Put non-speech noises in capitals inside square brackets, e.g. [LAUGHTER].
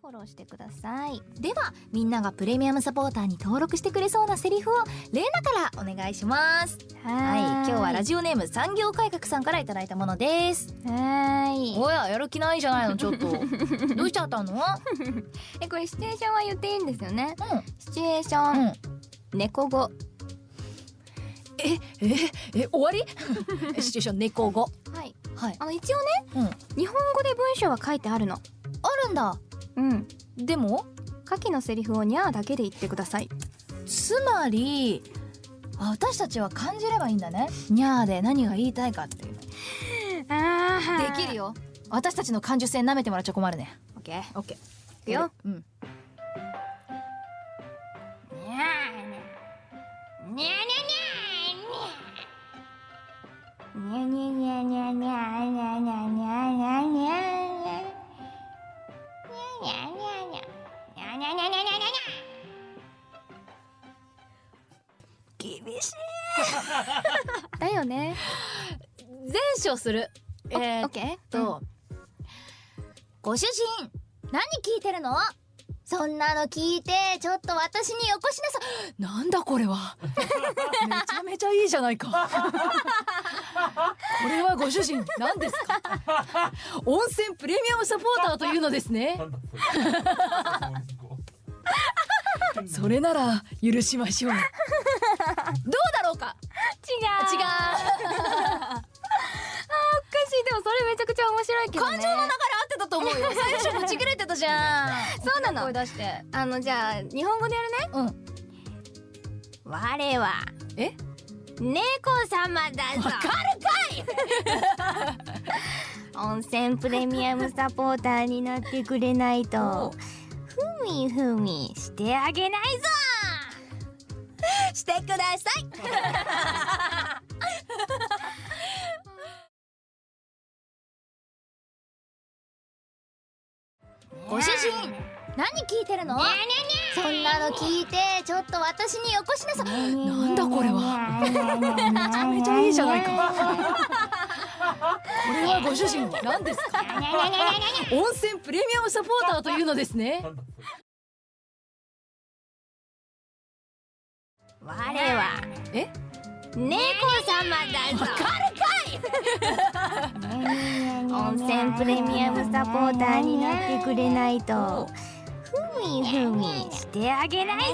フォローしてください。ではみんながプレミアムサポーターに登録してくれそうなセリフをレイナからお願いします。はい。今日はラジオネーム産業改革さんからいただいたものです。はい。おややる気ないじゃないのちょっと。[LAUGHS] どうしちゃったの？えこれシチュエーションは言っていいんですよね、うん、シチュエーション、うん、猫語。えええ終わり？[LAUGHS] シチュエーション猫語。はい、はい、あの一応ね、うん、日本語で文章は書いてあるの。あるんだ。うん。でも下記のセリフをにゃーだけで言ってください。つまり私たちは感じればいいんだね。にゃーで何が言いたいかっていう。あー。できるよ。私たちの感受性舐めてもらっちゃ困るね。オッケー。オッケー。いくよ。うん。ニャーにゃにゃにゃにゃにゃにゃにゃにゃにゃ厳しい。だよね。前処する。えー、っオッケー。と、ご主人何聞いてるの？そんなの聞いてちょっと私によこしなさなんだこれは？めちゃめちゃいいじゃないか。これはご主人何ですか？温泉プレミアムサポーターというのですね。[LAUGHS] それなら許しましょうれめちゃくちゃ面白いけどね。感情の流れ合ってたと思うよ。[LAUGHS] 最初ぶち切れてたじゃん。そうなの。声出して。あのじゃあ日本語でやるね。うん。我は。え？猫様だぞ。わかる [LAUGHS] 温泉プレミアムサポーターになってくれないと。ふみふみしてあげないぞ。してくださいご主人。何聞いてるの？にゃにそんなの聞いてちょっと私によこしなさなんだこれは。めちゃめちゃいいじゃないか。これはご主人何ですか？温泉プレミアムサポーターというのですね。我はえ？猫様だぞ温泉プレミアムサポーターになってくれないと。ふみふみしてあげないぞ